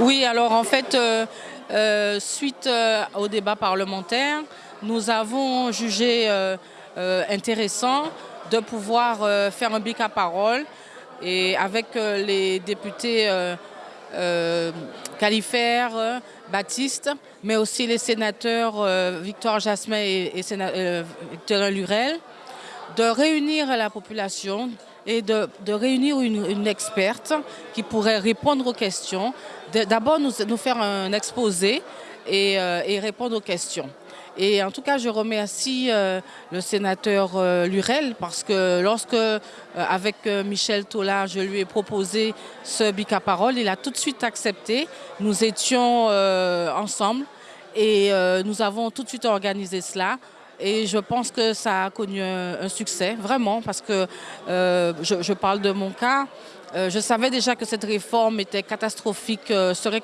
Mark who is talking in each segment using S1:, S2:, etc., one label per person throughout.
S1: Oui, alors en fait, euh, euh, suite euh, au débat parlementaire, nous avons jugé intéressant de pouvoir faire un bic à parole et avec les députés Califère, Baptiste, mais aussi les sénateurs Victor Jasmin et, Victor Lurel, de réunir la population et de, réunir une, experte qui pourrait répondre aux questions. D'abord, nous, faire un exposé et, euh, répondre aux questions. Et en tout cas, je remercie euh, le sénateur euh, Lurel parce que lorsque, avec Michel Tola, je lui ai proposé ce bicaparole, il a tout de suite accepté. Nous étions ensemble et nous avons tout de suite organisé cela. Et je pense que ça a connu un, succès, vraiment, parce que euh, je, parle de mon cas. Euh, je savais déjà que cette réforme était catastrophique, euh, serait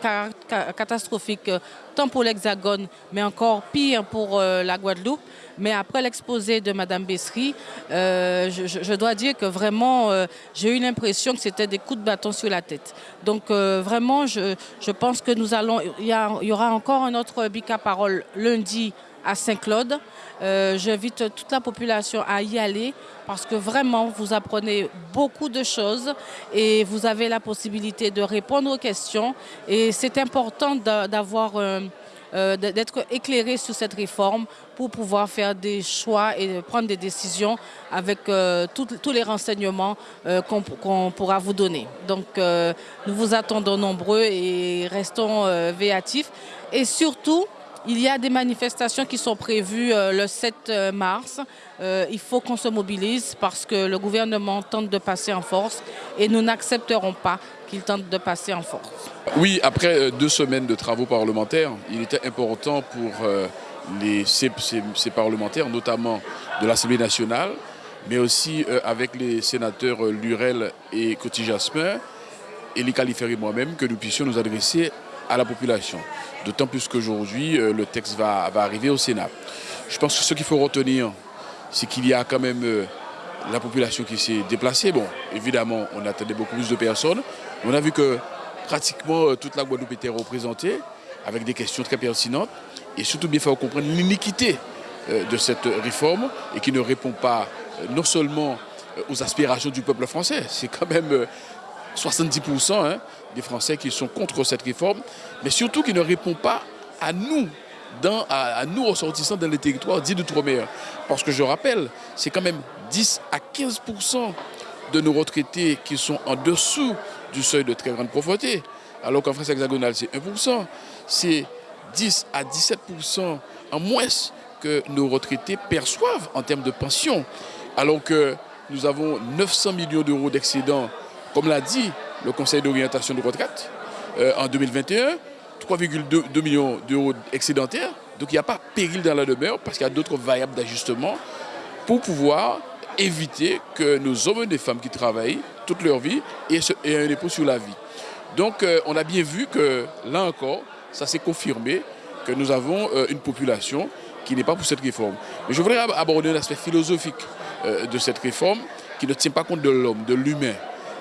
S1: catastrophique tant pour l'Hexagone, mais encore pire pour la Guadeloupe. Mais après l'exposé de Mme Bessery, je, dois dire que vraiment, j'ai eu l'impression que c'était des coups de bâton sur la tête. Donc vraiment, je, pense que nous allons, il y, y, aura encore un autre bica parole lundi à Saint-Claude. Euh, j'invite toute la population à y aller parce que vraiment, vous apprenez beaucoup de choses et vous avez la possibilité de répondre aux questions. Et c'est important d'avoir... Euh, euh, d'être éclairé sur cette réforme pour pouvoir faire des choix et prendre des décisions avec tous les renseignements qu'on pourra vous donner. Donc nous vous attendons nombreux et restons véatifs. Et surtout, il y a des manifestations qui sont prévues euh, le 7 euh, mars. Euh, il faut qu'on se mobilise parce que le gouvernement tente de passer en force et nous n'accepterons pas qu'il tente de passer en force.
S2: Oui, après deux semaines de travaux parlementaires, il était important pour les, ces, parlementaires, notamment de l'Assemblée nationale, mais aussi avec les sénateurs Lurel et Coty Jasmin, et les qualifiés moi-même, que nous puissions nous adresser à la population. D'autant plus qu'aujourd'hui, euh, le texte va, arriver au Sénat. Je pense que ce qu'il faut retenir, c'est qu'il y a quand même euh, la population qui s'est déplacée. Bon, évidemment, on attendait beaucoup plus de personnes. On a vu que pratiquement euh, toute la Guadeloupe était représentée avec des questions très pertinentes et surtout bien faire comprendre l'iniquité de cette réforme et qui ne répond pas non seulement aux aspirations du peuple français, c'est quand même 70% hein, des Français qui sont contre cette réforme, mais surtout qui ne répond pas à nous, dans, à, nous ressortissants dans les territoires dits d'outre-mer. Parce que je rappelle, c'est quand même 10 à 15% de nos retraités qui sont en dessous du seuil de très grande pauvreté, alors qu'en France hexagonale c'est 1%. C'est 10 à 17% en moins que nos retraités perçoivent en termes de pension, alors que nous avons 900 millions d'euros d'excédents comme l'a dit le Conseil d'orientation de retraite euh, en 2021, 3,2 millions d'euros excédentaires. Donc il n'y a pas péril dans la demeure parce qu'il y a d'autres variables d'ajustement pour pouvoir éviter que nos hommes et des femmes qui travaillent toute leur vie aient un dépôt sur la vie. Donc euh, on a bien vu que là encore, ça s'est confirmé que nous avons euh, une population qui n'est pas pour cette réforme. Mais je voudrais aborder l'aspect philosophique de cette réforme qui ne tient pas compte de l'homme, de l'humain.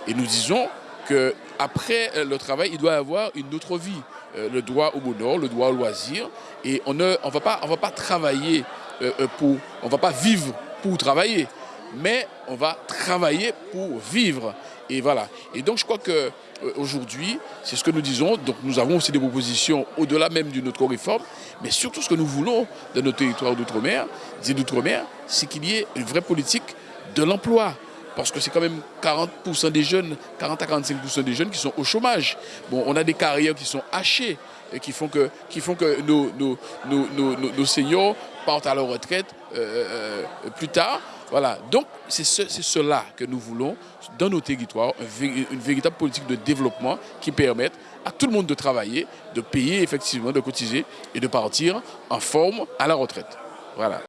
S2: Et nous disons qu'après euh, le travail, il doit y avoir une autre vie. Euh, le droit au bonheur, le droit au loisir. Et on ne on va, pas, on va pas travailler euh, pour... On va pas vivre pour travailler. Mais on va travailler pour vivre. Et voilà. Et donc je crois que aujourd'hui, c'est ce que nous disons. Donc nous avons aussi des propositions au-delà même d'une autre réforme. Mais surtout ce que nous voulons dans nos territoires d'outre-mer, d'outre-mer, c'est qu'il y ait une vraie politique de l'emploi parce que c'est quand même 40% des jeunes, 40 à 45% des jeunes qui sont au chômage. On a des carrières qui sont hachées, et qui font que, qui font que nos, nos, seniors partent à la retraite euh, euh, plus tard. Voilà, donc c'est cela que nous voulons dans nos territoires, une véritable politique de développement qui permette à tout le monde de travailler, de payer effectivement, de cotiser et de partir en forme à la retraite. Voilà.